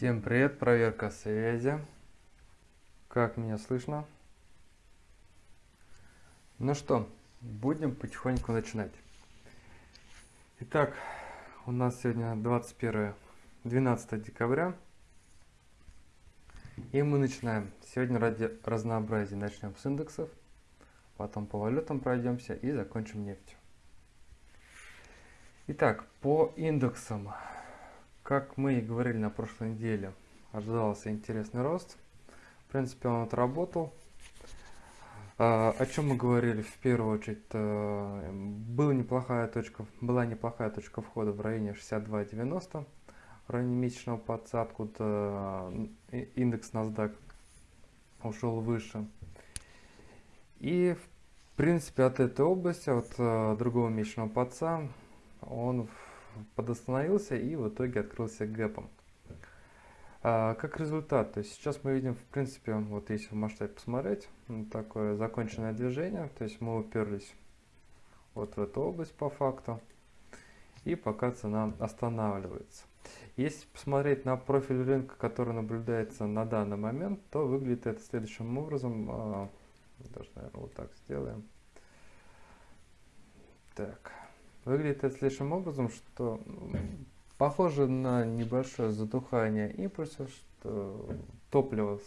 Всем привет, проверка связи. Как меня слышно? Ну что, будем потихоньку начинать. Итак, у нас сегодня 21 12 декабря. И мы начинаем. Сегодня ради разнообразия начнем с индексов, потом по валютам пройдемся и закончим нефтью. Итак, по индексам. Как мы и говорили на прошлой неделе, ожидался интересный рост. В принципе, он отработал. А, о чем мы говорили в первую очередь? А, была неплохая точка, была неплохая точка входа в районе 62.90, в районе месячного подца, откуда индекс NASDAQ ушел выше. И в принципе от этой области, от а, другого месячного подца, он подостановился и в итоге открылся гэпом. А, как результат, то есть сейчас мы видим, в принципе, вот если в масштабе посмотреть, такое законченное движение, то есть мы уперлись вот в эту область по факту, и пока цена останавливается. Если посмотреть на профиль рынка, который наблюдается на данный момент, то выглядит это следующим образом. А, даже, наверное, вот так сделаем. Так. Выглядит это следующим образом, что похоже на небольшое затухание импульса, что топливо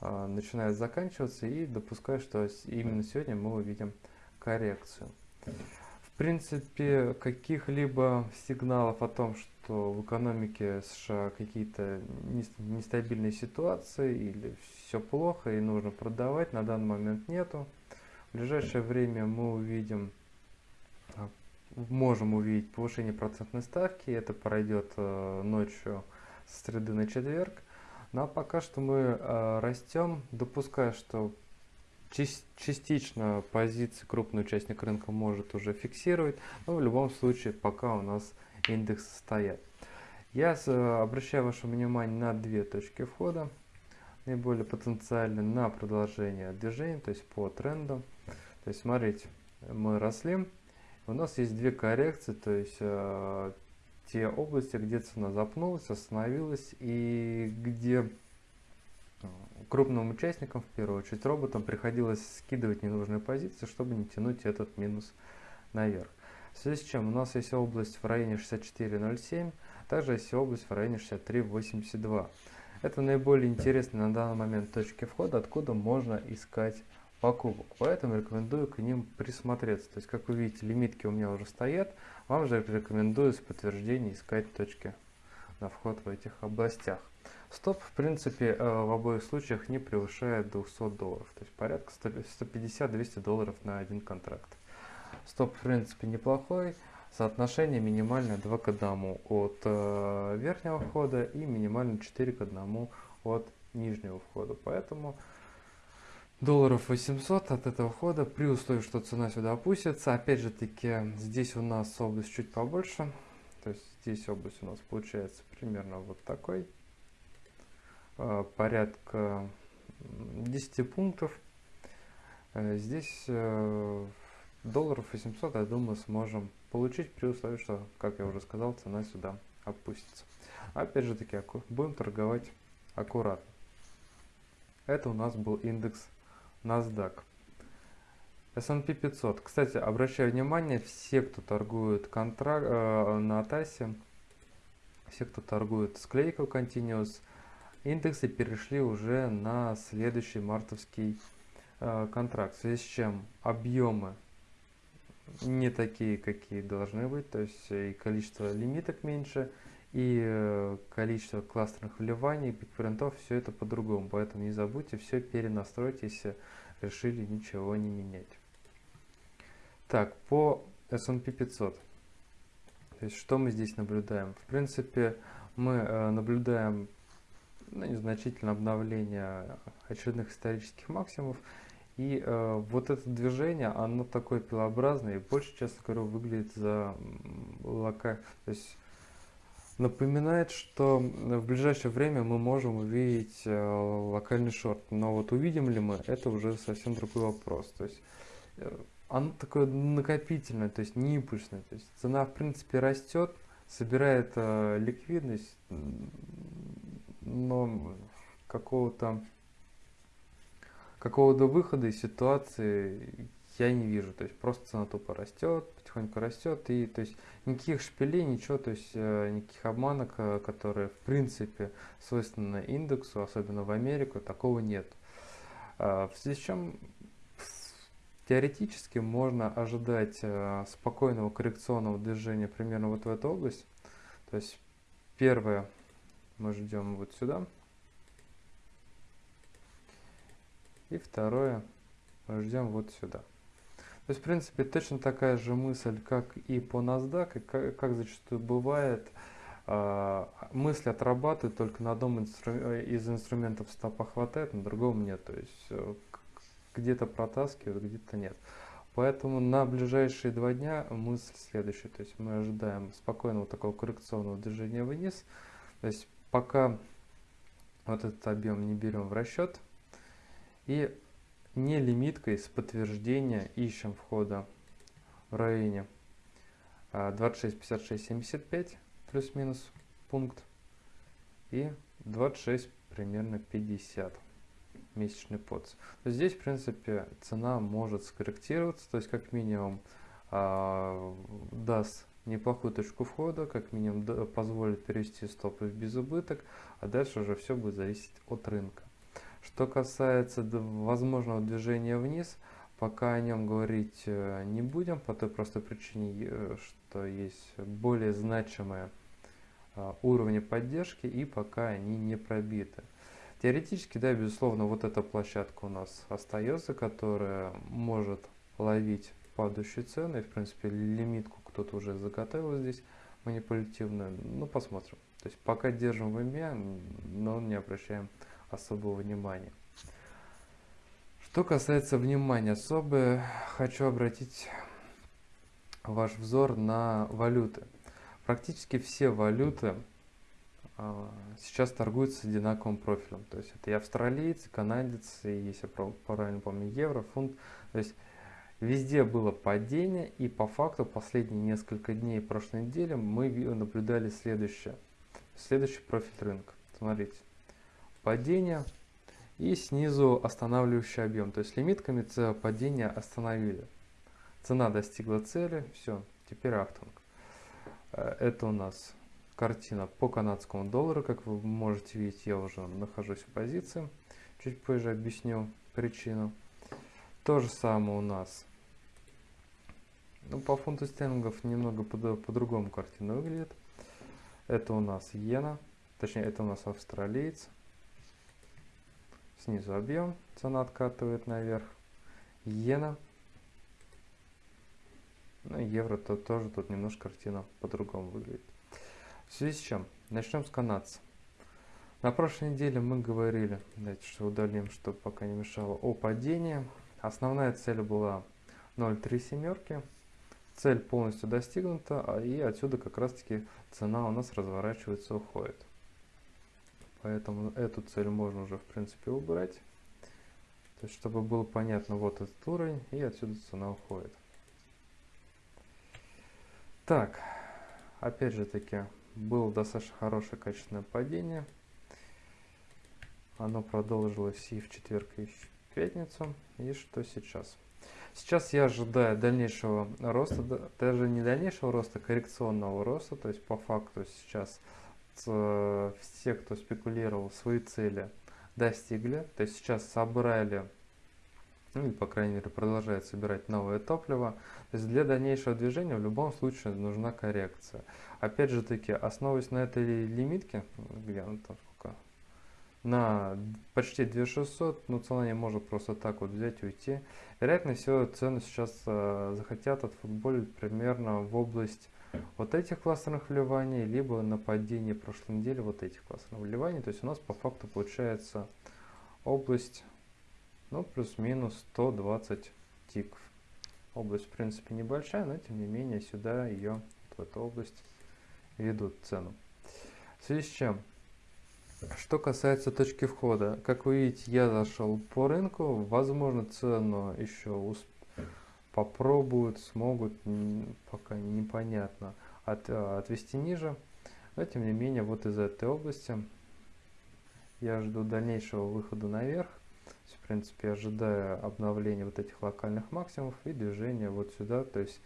а, начинает заканчиваться и допускаю, что именно сегодня мы увидим коррекцию. В принципе, каких-либо сигналов о том, что в экономике США какие-то нестабильные ситуации или все плохо и нужно продавать, на данный момент нету. В ближайшее время мы увидим можем увидеть повышение процентной ставки. Это пройдет э, ночью с среды на четверг. Но пока что мы э, растем, допуская, что частично позиции крупный участник рынка может уже фиксировать, но в любом случае пока у нас индекс стоят. Я э, обращаю ваше внимание на две точки входа, наиболее потенциальные на продолжение движения, то есть по тренду. То есть смотрите, мы росли, у нас есть две коррекции, то есть э, те области, где цена запнулась, остановилась и где э, крупным участникам, в первую очередь роботам, приходилось скидывать ненужные позиции, чтобы не тянуть этот минус наверх. В связи с чем у нас есть область в районе 64.07, также есть область в районе 63.82. Это наиболее интересные на данный момент точки входа, откуда можно искать покупок. Поэтому рекомендую к ним присмотреться. То есть, как вы видите, лимитки у меня уже стоят. Вам же рекомендую с подтверждения искать точки на вход в этих областях. Стоп, в принципе, э, в обоих случаях не превышает 200 долларов. То есть порядка 150-200 долларов на один контракт. Стоп, в принципе, неплохой. Соотношение минимальное 2 к 1 от э, верхнего входа и минимально 4 к 1 от нижнего входа. Поэтому долларов 800 от этого входа при условии, что цена сюда опустится. Опять же таки, здесь у нас область чуть побольше. То есть здесь область у нас получается примерно вот такой. А, порядка 10 пунктов. А, здесь э, долларов 800, я думаю, сможем получить при условии, что, как я уже сказал, цена сюда опустится. Опять же таки, будем торговать аккуратно. Это у нас был индекс NASDAQ. S&P 500. Кстати, обращаю внимание, все, кто торгует контракт, э, на ТАСе, все, кто торгует склейкой Continuous, индексы перешли уже на следующий мартовский э, контракт. В связи с чем объемы не такие, какие должны быть, то есть и количество лимиток меньше, и э, количество кластерных вливаний, бигпринтов, все это по-другому. Поэтому не забудьте все перенастроить, если решили ничего не менять. Так, по S&P 500. То есть, что мы здесь наблюдаем? В принципе, мы э, наблюдаем ну, незначительное обновление очередных исторических максимумов. И э, вот это движение, оно такое пилообразное и больше, честно говоря, выглядит за лока... То есть напоминает, что в ближайшее время мы можем увидеть э, локальный шорт. Но вот увидим ли мы, это уже совсем другой вопрос. То есть э, оно такое накопительное, то есть не импульсное. То есть цена в принципе растет, собирает э, ликвидность, но какого-то какого-то выхода из ситуации я не вижу. То есть просто цена тупо растет, потихоньку растет, и то есть никаких шпилей, ничего, то есть э, никаких обманок, э, которые в принципе свойственны индексу, особенно в Америку, такого нет. Э, в связи с чем теоретически можно ожидать спокойного коррекционного движения примерно вот в эту область. То есть первое мы ждем вот сюда. И второе мы ждем вот сюда. То есть, в принципе, точно такая же мысль, как и по NASDAQ, и как, как зачастую бывает, э, мысли отрабатывают только на одном инстру из инструментов стопа хватает, на другом нет. То есть, э, где-то протаскивают, где-то нет. Поэтому на ближайшие два дня мысль следующая. То есть мы ожидаем спокойного такого коррекционного движения вниз. То есть пока вот этот объем не берем в расчет. И не лимиткой с подтверждения ищем входа в районе 26, 56, 75 плюс-минус пункт и 26 примерно 50 месячный подс. Здесь, в принципе, цена может скорректироваться, то есть как минимум э, даст неплохую точку входа, как минимум позволит перевести стопы в безубыток, а дальше уже все будет зависеть от рынка. Что касается возможного движения вниз, пока о нем говорить э, не будем, по той простой причине, что есть более значимые а, уровни поддержки и пока они не пробиты. Теоретически, да, безусловно, вот эта площадка у нас остается, которая может ловить падающие цены. В принципе, лимитку кто-то уже заготовил здесь манипулятивную. Ну, посмотрим. То есть пока держим в уме, но не обращаем особого внимания. Что касается внимания, особо хочу обратить ваш взор на валюты. Практически все валюты а, сейчас торгуются одинаковым профилем. То есть это и австралиец, и канадец, и если я правильно помню, евро, фунт. То есть везде было падение, и по факту последние несколько дней прошлой недели мы наблюдали следующее. Следующий профиль рынка. Смотрите падения и снизу останавливающий объем. То есть лимитками падения остановили. Цена достигла цели, все, теперь ахтунг. Э, это у нас картина по канадскому доллару. Как вы можете видеть, я уже нахожусь в позиции. Чуть позже объясню причину. То же самое у нас. Ну, по фунту стерлингов немного по-другому по картина выглядит. Это у нас иена, точнее это у нас австралиец. Снизу объем, цена откатывает наверх. Иена. Ну, евро то тоже тут немножко картина по-другому выглядит. В связи с чем? Начнем с канадца. На прошлой неделе мы говорили, давайте что удалим, чтобы пока не мешало, о падении. Основная цель была 0,3 семерки. Цель полностью достигнута, а и отсюда как раз таки цена у нас разворачивается, уходит. Поэтому эту цель можно уже в принципе убрать. То есть, чтобы было понятно, вот этот уровень, и отсюда цена уходит. Так, опять же таки, было достаточно хорошее качественное падение. Оно продолжилось и в четверг, и в пятницу. И что сейчас? Сейчас я ожидаю дальнейшего роста, даже не дальнейшего роста, а коррекционного роста. То есть по факту сейчас Э, все, кто спекулировал, свои цели достигли. То есть сейчас собрали, ну и по крайней мере продолжают собирать новое топливо. То есть для дальнейшего движения в любом случае нужна коррекция. Опять же таки, основываясь на этой лимитке, где она там сколько? На почти 2600, ну цена не может просто так вот взять и уйти. Вероятно всего цену сейчас э, захотят отфутболить примерно в область вот этих кластерных вливаний, либо на падение прошлой недели вот этих кластерных вливаний. То есть у нас по факту получается область, ну, плюс-минус 120 тиков. Область, в принципе, небольшая, но тем не менее сюда ее, в эту область, ведут цену. В связи с чем? Что касается точки входа, как вы видите, я зашел по рынку, возможно цену еще успею попробуют, смогут, пока непонятно, от, э, отвести ниже. Но тем не менее, вот из этой области я жду дальнейшего выхода наверх. В принципе, ожидая обновления вот этих локальных максимумов и движения вот сюда, то есть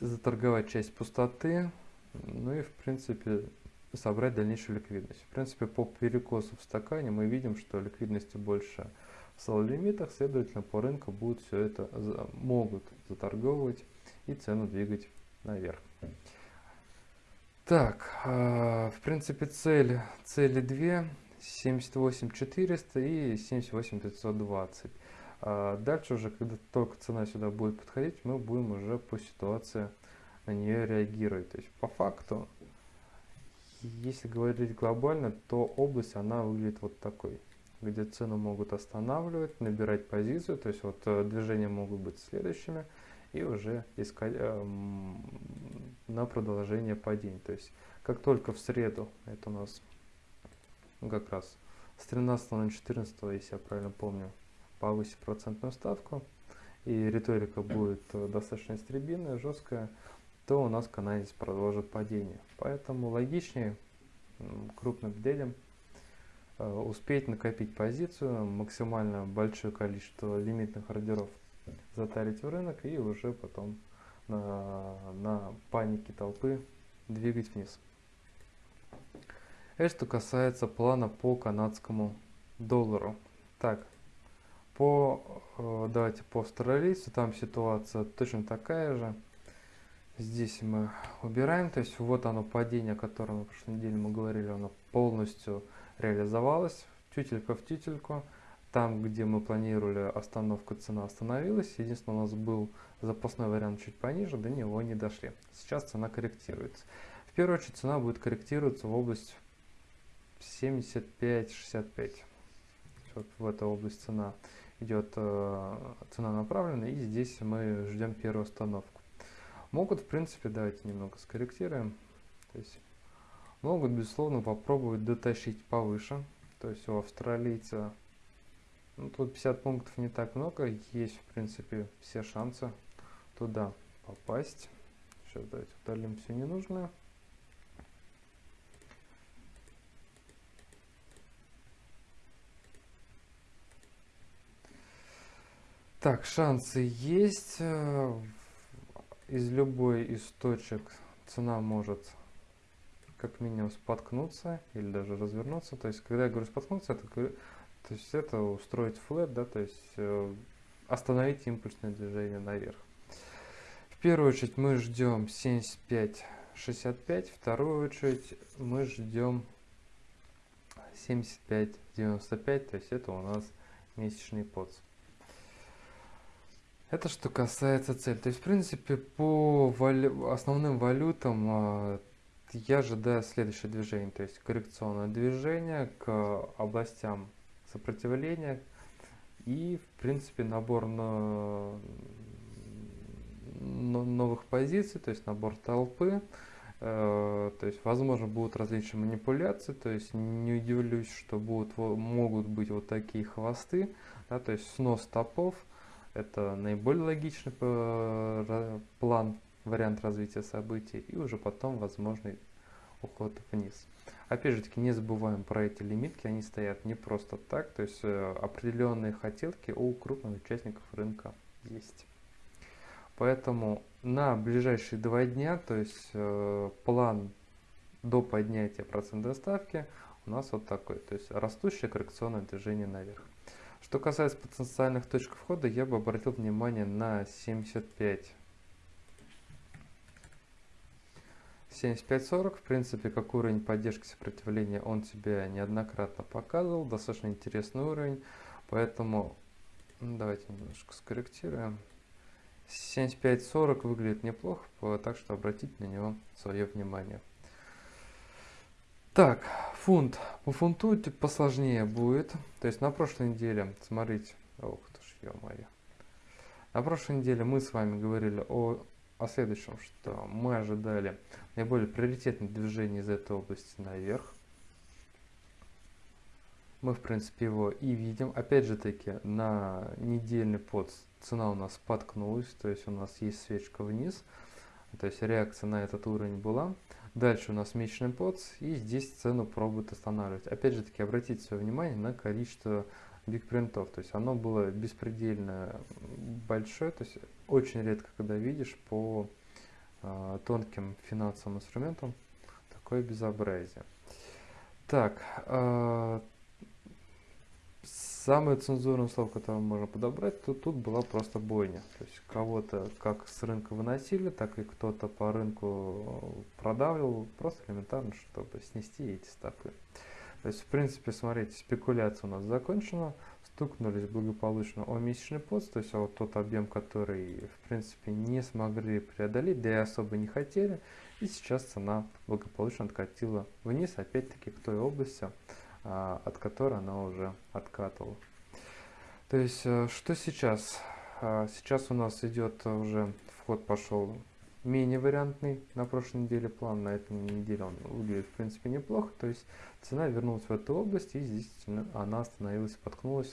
заторговать часть пустоты, ну и в принципе собрать дальнейшую ликвидность. В принципе, по перекосу в стакане мы видим, что ликвидности больше в соло-лимитах, следовательно, по рынку будут все это могут заторговывать и цену двигать наверх. Так, э, в принципе, цель, цели две, 78 400 и 78 520. Э, дальше уже, когда только цена сюда будет подходить, мы будем уже по ситуации на нее реагировать. То есть, по факту, если говорить глобально, то область, она выглядит вот такой где цену могут останавливать, набирать позицию, то есть вот э, движения могут быть следующими, и уже искать э, на продолжение падений. То есть как только в среду, это у нас как раз с 13 на 14, если я правильно помню, повысить процентную ставку, и риторика будет э, достаточно истребинная, жесткая, то у нас канадец продолжит падение. Поэтому логичнее крупным детям э, успеть накопить позицию, максимально большое количество лимитных ордеров затарить в рынок и уже потом на, на панике толпы двигать вниз. Это что касается плана по канадскому доллару. Так, по, э, давайте по австралийцу, там ситуация точно такая же. Здесь мы убираем, то есть вот оно падение, о котором на прошлой неделе мы говорили, оно полностью реализовалось, тютелька в тютельку. Там, где мы планировали остановку, цена остановилась. Единственное, у нас был запасной вариант чуть пониже, до него не дошли. Сейчас цена корректируется. В первую очередь цена будет корректироваться в область 75-65. Вот в эту область цена идет э, цена направлена, и здесь мы ждем первую остановку. Могут, в принципе, давайте немного скорректируем. То есть могут, безусловно, попробовать дотащить повыше. То есть у австралийца ну, тут 50 пунктов не так много, есть в принципе все шансы туда попасть. Сейчас давайте удалим все ненужное. Так, шансы есть. Э, из любой из точек цена может как минимум споткнуться или даже развернуться. То есть, когда я говорю споткнуться, это то есть это устроить флэт, да, то есть э, остановить импульсное движение наверх. В первую очередь мы ждем 75-65, вторую очередь мы ждем 75-95, то есть это у нас месячный подс. Это что касается цели. То есть, в принципе, по валю... основным валютам э, я ожидаю следующее движение. То есть, коррекционное движение к областям сопротивления и, в принципе, набор на новых позиций, то есть набор толпы. Э, то есть, возможно, будут различные манипуляции, то есть не удивлюсь, что будут, могут быть вот такие хвосты, да, то есть снос топов. Это наиболее логичный э, план, вариант развития событий, и уже потом возможный уход вниз. Опять же таки, не забываем про эти лимитки, они стоят не просто так, то есть э, определенные хотелки у крупных участников рынка есть. Поэтому на ближайшие два дня, то есть э, план до поднятия процентной ставки у нас вот такой, то есть растущее коррекционное движение наверх. Что касается потенциальных точек входа, я бы обратил внимание на 75 7540, в принципе, как уровень поддержки сопротивления он тебе неоднократно показывал. Достаточно интересный уровень. Поэтому ну, давайте немножко скорректируем. 7540 выглядит неплохо, так что обратите на него свое внимание. Так, фунт. По фунту посложнее будет. То есть на прошлой неделе, смотрите, ох ты ж, ё-моё. На прошлой неделе мы с вами говорили о о следующем, что мы ожидали наиболее приоритетное движение из этой области наверх. Мы, в принципе, его и видим. Опять же таки, на недельный под цена у нас споткнулась, то есть у нас есть свечка вниз. То есть реакция на этот уровень была. Дальше у нас месячный подс, и здесь цену пробует останавливать. Опять же таки, обратите свое внимание на количество бигпринтов. То есть оно было беспредельно большое. То есть очень редко, когда видишь по э, тонким финансовым инструментам такое безобразие. Так, э, Самое цензурное слово, которое можно подобрать, то тут была просто бойня. То есть кого-то как с рынка выносили, так и кто-то по рынку продавливал, просто элементарно, чтобы снести эти стопы. То есть, в принципе, смотрите, спекуляция у нас закончена, стукнулись благополучно о месячный пост, то есть вот тот объем, который, в принципе, не смогли преодолеть, да и особо не хотели, и сейчас цена благополучно откатила вниз, опять-таки, к той области, а, от которой она уже откатывала. То есть, э, что сейчас? А, сейчас у нас идет уже, вход пошел менее вариантный на прошлой неделе план, на этой неделе он выглядит в принципе неплохо, то есть цена вернулась в эту область и здесь она остановилась, споткнулась,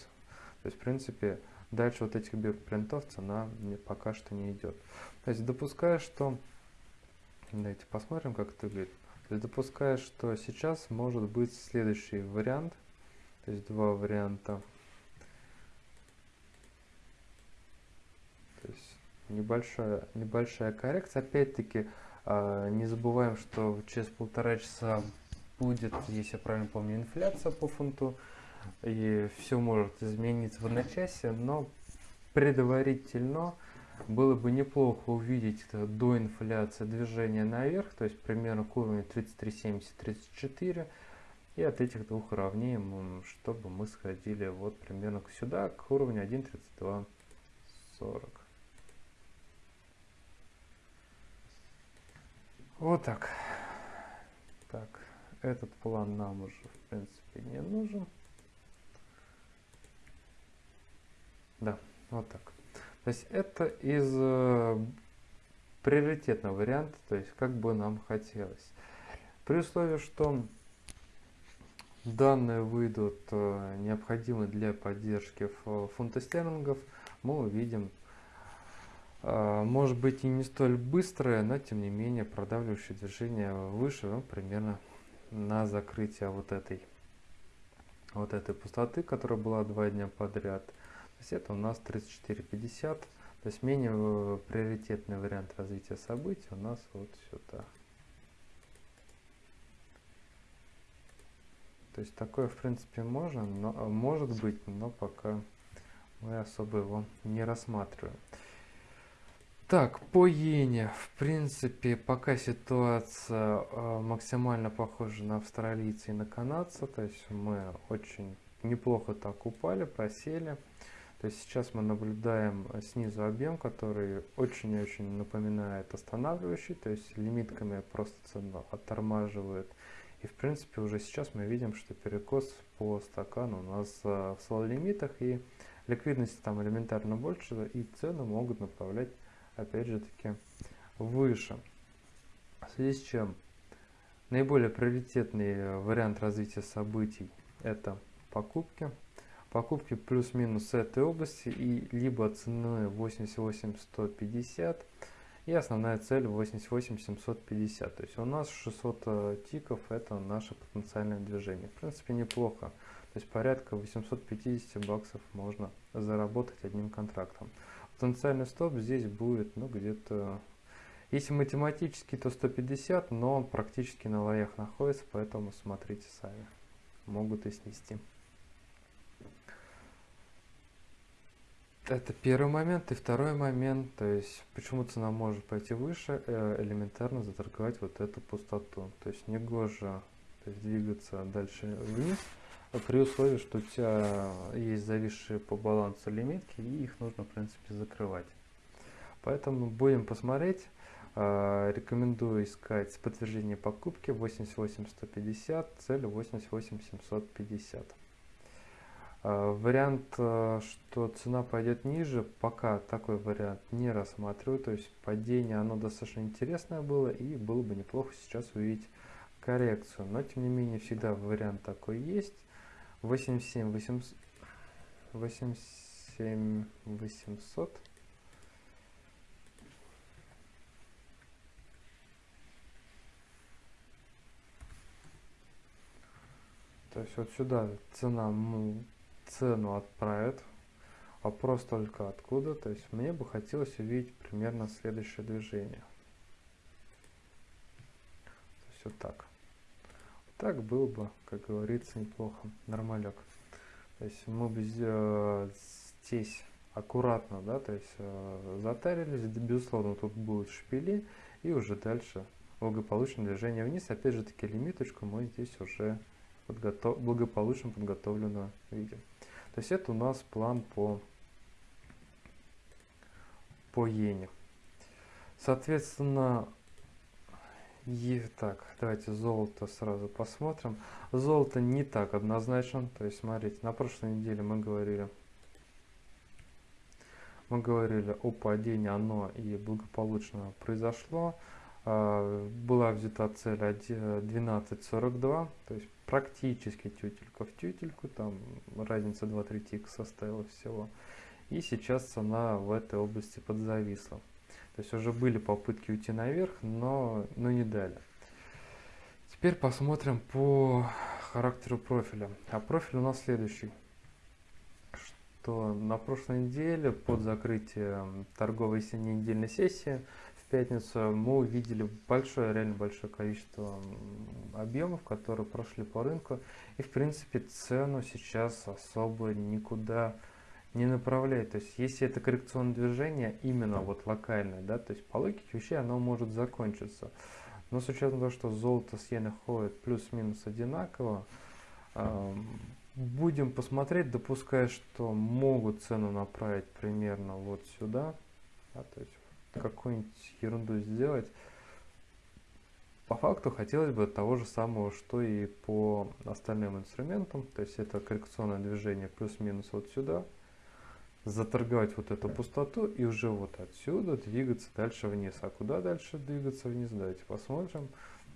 то есть в принципе дальше вот этих принтов цена пока что не идет. То есть допуская, что, давайте посмотрим как это выглядит, то есть допуская, что сейчас может быть следующий вариант, то есть два варианта. То есть небольшая, небольшая коррекция. Опять-таки, э, не забываем, что через полтора часа будет, если я правильно помню, инфляция по фунту. И все может измениться в одночасье, но предварительно было бы неплохо увидеть до инфляции движение наверх, то есть примерно к уровню 33,70-34. И от этих двух уровней, чтобы мы сходили вот примерно сюда, к уровню 1.3240. Вот так. Так, этот план нам уже в принципе не нужен. Да, вот так. То есть это из э, приоритетного варианта, то есть как бы нам хотелось. При условии, что данные выйдут э, необходимы для поддержки фунта стерлингов, мы увидим, может быть и не столь быстрое, но тем не менее продавливающее движение выше, ну, примерно на закрытие вот этой вот этой пустоты, которая была два дня подряд. То есть это у нас 34,50. То есть менее э, приоритетный вариант развития событий у нас вот сюда. То есть такое в принципе можно, но, может быть, но пока мы особо его не рассматриваем. Так, по иене, в принципе, пока ситуация э, максимально похожа на австралийца и на канадца, то есть мы очень неплохо так упали, просели. То есть сейчас мы наблюдаем э, снизу объем, который очень-очень напоминает останавливающий, то есть лимитками просто цену оттормаживает. И в принципе уже сейчас мы видим, что перекос по стакану у нас э, в слоу лимитах и ликвидности там элементарно больше и цены могут направлять опять же таки выше. В связи с чем? Наиболее приоритетный э, вариант развития событий это покупки. Покупки плюс-минус этой области и либо цены 88150 и основная цель 88750 то есть у нас 600 э, тиков это наше потенциальное движение. В принципе неплохо. То есть порядка 850 баксов можно заработать одним контрактом потенциальный стоп здесь будет ну где-то если математически то 150 но он практически на лоях находится поэтому смотрите сами могут и снести Это первый момент. И второй момент, то есть почему цена может пойти выше, э, элементарно заторговать вот эту пустоту. То есть не гоже то есть двигаться дальше вниз, при условии, что у тебя есть зависшие по балансу лимитки, и их нужно, в принципе, закрывать. Поэтому будем посмотреть. Э, рекомендую искать подтверждение покупки 88150, цель 88750. А, вариант, э, что цена пойдет ниже, пока такой вариант не рассматриваю. То есть падение, оно достаточно интересное было и было бы неплохо сейчас увидеть коррекцию. Но тем не менее всегда вариант такой есть. 87 800 87 800 то есть вот сюда цена цену отправит вопрос только откуда. То есть мне бы хотелось увидеть примерно следующее движение. То есть вот так. Так было бы, как говорится, неплохо. Нормалек. То есть мы бы здесь аккуратно, да, то есть э, затарились, безусловно, тут будут шпили, и уже дальше благополучное движение вниз. Опять же таки лимиточку мы здесь уже подготов... благополучно подготовлено видим. То есть это у нас план по, по иене. Соответственно, и так, давайте золото сразу посмотрим. Золото не так однозначно. То есть, смотрите, на прошлой неделе мы говорили, мы говорили о падении, оно и благополучно произошло. А, была взята цель 12.42, то есть практически тютелька в тютельку, там разница 2-3 тик составила всего. И сейчас цена в этой области подзависла. То есть уже были попытки уйти наверх, но, но не дали. Теперь посмотрим по характеру профиля. А профиль у нас следующий. Что на прошлой неделе под закрытие торговой недельной сессии в пятницу мы увидели большое, реально большое количество объемов, которые прошли по рынку. И в принципе цену сейчас особо никуда не направляет. То есть, если это коррекционное движение, именно вот локальное, да, то есть по логике вещей оно может закончиться. Но с учетом того, что золото с иеной ходит плюс-минус одинаково, э, будем посмотреть, допуская, что могут цену направить примерно вот сюда, да, то есть какую-нибудь ерунду сделать. По факту хотелось бы того же самого, что и по остальным инструментам, то есть это коррекционное движение плюс-минус вот сюда, заторговать вот эту пустоту и уже вот отсюда двигаться дальше вниз. А куда дальше двигаться вниз, давайте посмотрим.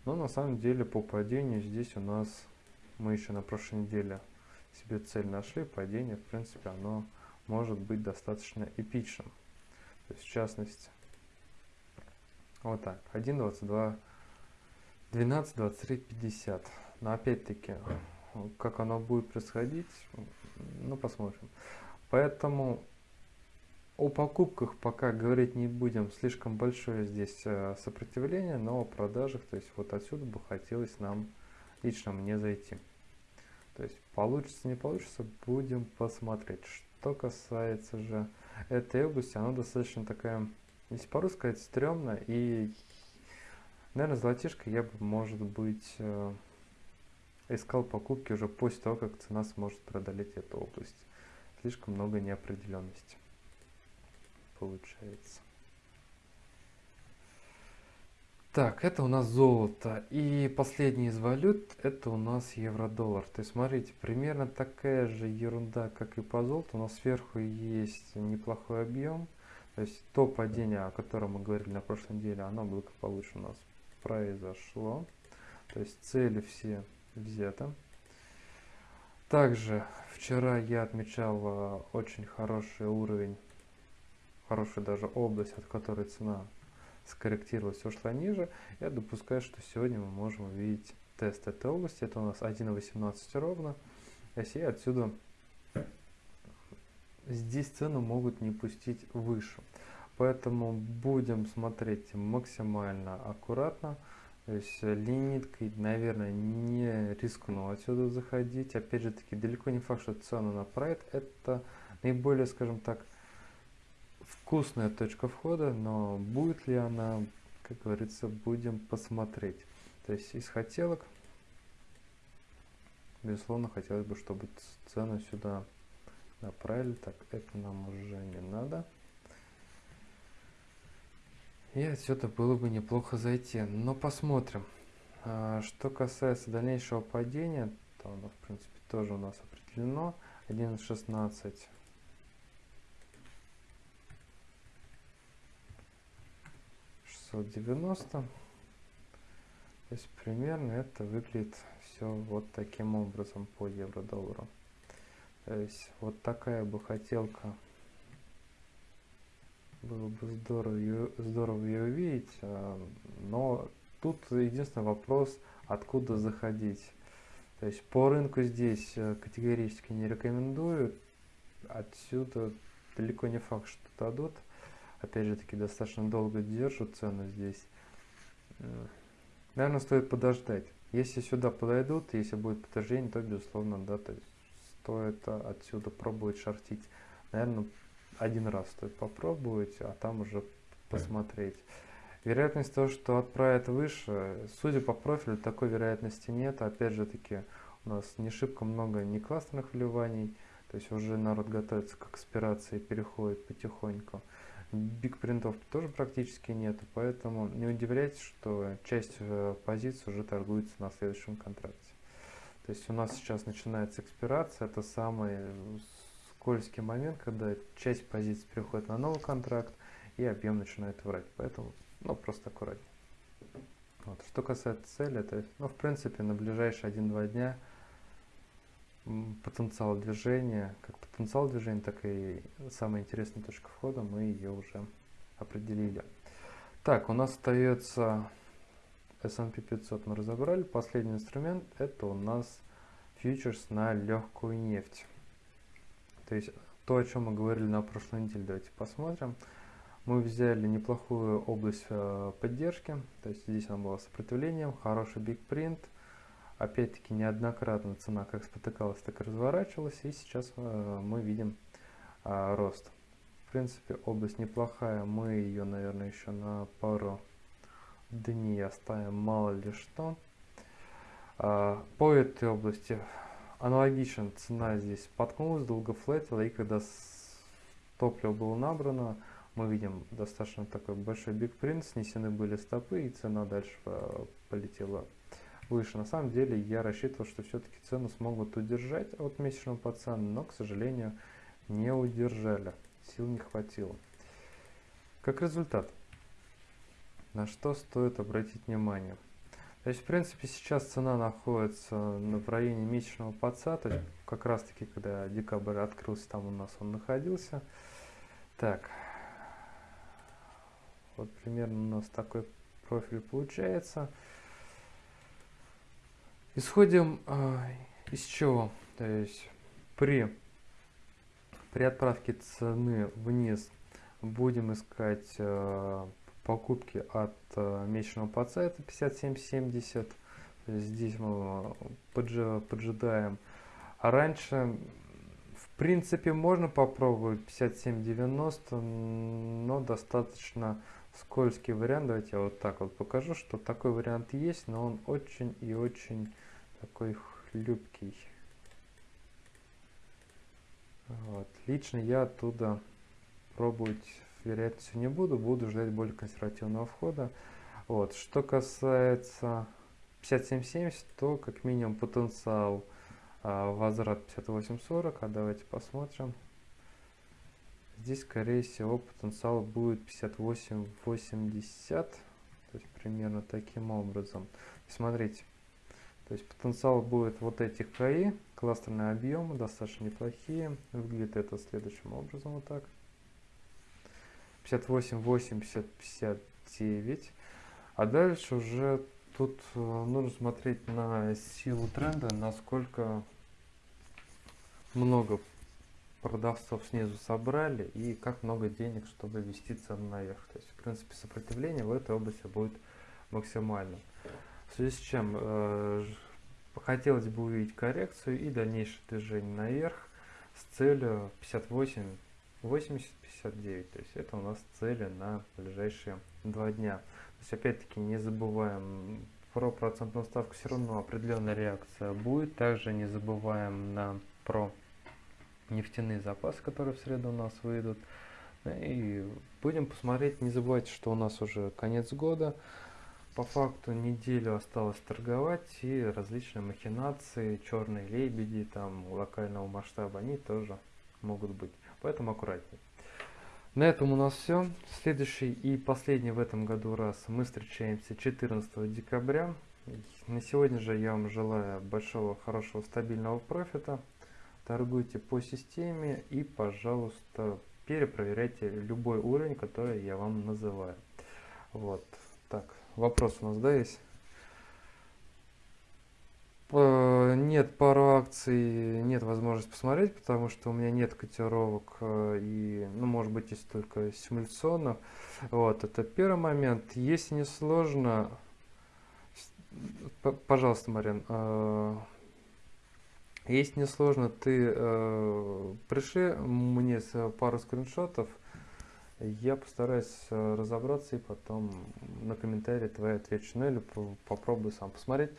Но на самом деле по падению здесь у нас, мы еще на прошлой неделе себе цель нашли, падение в принципе оно может быть достаточно эпичным. То есть в частности, вот так, 1, 22, 12, 23, 50. Но опять-таки, как оно будет происходить, ну посмотрим. Поэтому о покупках пока говорить не будем, слишком большое здесь э, сопротивление, но о продажах, то есть вот отсюда бы хотелось нам, лично мне зайти. То есть получится, не получится, будем посмотреть. Что касается же этой области, она достаточно такая, если по-русски сказать, стрёмная. И, наверное, золотишко я бы, может быть, э, искал покупки уже после того, как цена сможет преодолеть эту область слишком много неопределенности получается. Так, это у нас золото. И последний из валют, это у нас евро-доллар. То есть, смотрите, примерно такая же ерунда, как и по золоту. У нас сверху есть неплохой объем. То есть, то падение, о котором мы говорили на прошлой неделе, оно благополучно у нас произошло. То есть, цели все взяты. Также вчера я отмечал э, очень хороший уровень, хорошую даже область, от которой цена скорректировалась, ушла ниже. Я допускаю, что сегодня мы можем увидеть тест этой области. Это у нас 1.18 ровно. И отсюда здесь цену могут не пустить выше. Поэтому будем смотреть максимально аккуратно. То есть э, лимиткой, наверное, не рискну отсюда заходить. Опять же таки, далеко не факт, что цену направит. Это наиболее, скажем так, вкусная точка входа, но будет ли она, как говорится, будем посмотреть. То есть из хотелок, безусловно, хотелось бы, чтобы цену сюда направили. Так, это нам уже не надо. И отсюда было бы неплохо зайти. Но посмотрим. А, что касается дальнейшего падения, то оно в принципе тоже у нас определено. 1.16 690. То есть примерно это выглядит все вот таким образом по евро-доллару. То есть вот такая бы хотелка было бы здорово ее, здорово ее увидеть, а, но тут единственный вопрос, откуда заходить. То есть по рынку здесь э, категорически не рекомендую. Отсюда далеко не факт, что дадут. Опять же таки достаточно долго держат цену здесь. Наверное, стоит подождать. Если сюда подойдут, если будет подтверждение, то безусловно, да, то есть стоит отсюда пробовать шортить. Наверное, один раз стоит попробовать, а там уже посмотреть. Вероятность того, что отправят выше, судя по профилю, такой вероятности нет. Опять же таки, у нас не шибко много не кластерных вливаний, то есть уже народ готовится к экспирации, переходит потихоньку. Биг принтов тоже практически нет, поэтому не удивляйтесь, что часть э, позиций уже торгуется на следующем контракте. То есть у нас сейчас начинается экспирация, это самый скользкий момент, когда часть позиций переходит на новый контракт и объем начинает врать. Поэтому ну, просто аккуратнее. Вот. Что касается цели, то ну, в принципе, на ближайшие 1-2 дня потенциал движения, как потенциал движения, так и самая интересная точка входа, мы ее уже определили. Так, у нас остается S&P 500 мы разобрали. Последний инструмент это у нас фьючерс на легкую нефть. То есть то, о чем мы говорили на прошлой неделе, давайте посмотрим. Мы взяли неплохую область э, поддержки, то есть здесь она была сопротивлением, хороший big print. Опять-таки неоднократно цена как спотыкалась, так и разворачивалась, и сейчас э, мы видим э, рост. В принципе, область неплохая, мы ее, наверное, еще на пару дней оставим, мало ли что. По этой области аналогично цена здесь споткнулась, долго флетила, и когда топливо было набрано, мы видим достаточно такой большой биг принт, снесены были стопы и цена дальше э, полетела выше. На самом деле я рассчитывал, что все-таки цену смогут удержать от месячного пацана, но, к сожалению, не удержали, сил не хватило. Как результат, на что стоит обратить внимание? То есть, в принципе, сейчас цена находится в районе месячного паца, то есть как раз таки, когда декабрь открылся, там у нас он находился. Так, вот примерно у нас такой профиль получается. Исходим э, из чего? То есть при, при отправке цены вниз будем искать э, покупки от э, месячного ПАЦа, это 57.70. Здесь мы поджидаем. А раньше в принципе можно попробовать 57.90, но достаточно скользкий вариант. Давайте я вот так вот покажу, что такой вариант есть, но он очень и очень такой хлюпкий. Вот. Лично я оттуда пробовать вероятностью не буду, буду ждать более консервативного входа. Вот. Что касается 57.70, то как минимум потенциал а, возврат 58.40, а давайте посмотрим. Здесь, скорее всего, потенциал будет 58-80, то есть примерно таким образом. Смотрите, то есть потенциал будет вот этих КАИ, кластерные объемы достаточно неплохие. Выглядит это следующим образом вот так. 58, 80, 59. А дальше уже тут э, нужно смотреть на силу тренда, насколько много продавцов снизу собрали и как много денег, чтобы вести цену наверх. То есть, в принципе, сопротивление в этой области будет максимальным. В связи с чем э, хотелось бы увидеть коррекцию и дальнейшее движение наверх с целью 58, 80, 59. То есть это у нас цели на ближайшие два дня. То есть опять-таки не забываем про процентную ставку, все равно определенная реакция будет. Также не забываем на про нефтяные запасы, которые в среду у нас выйдут. И будем посмотреть, не забывайте, что у нас уже конец года. По факту неделю осталось торговать и различные махинации, черные лебеди, там локального масштаба, они тоже могут быть. Поэтому аккуратнее. На этом у нас все. Следующий и последний в этом году раз мы встречаемся 14 декабря. На сегодня же я вам желаю большого, хорошего, стабильного профита торгуйте по системе и, пожалуйста, перепроверяйте любой уровень, который я вам называю. Вот. Так, вопрос у нас, да, есть? Э, нет пару акций, нет возможности посмотреть, потому что у меня нет котировок э, и, ну, может быть, есть только симуляционно. Вот, это первый момент. Если не сложно, пожалуйста, Марин, э, если не сложно, ты пришли мне пару скриншотов, я постараюсь разобраться и потом на комментарии твои отвечу, ну или попробую сам посмотреть.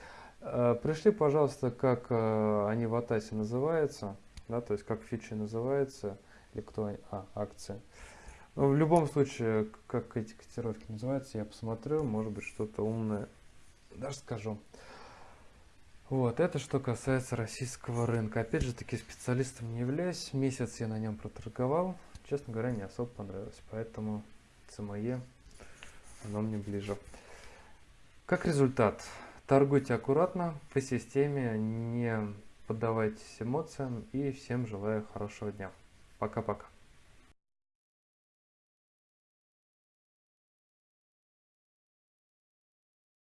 Э, пришли, пожалуйста, как э, они в Атасе называются, да, то есть как фичи называются, или кто они, а, акции. Но в любом случае, как эти котировки называются, я посмотрю, может быть что-то умное даже скажу. Вот, это что касается российского рынка. Опять же таки специалистом не являюсь. Месяц я на нем проторговал. Честно говоря, не особо понравилось. Поэтому ЦМЕ, оно мне ближе. Как результат, торгуйте аккуратно, по системе, не поддавайтесь эмоциям и всем желаю хорошего дня. Пока-пока.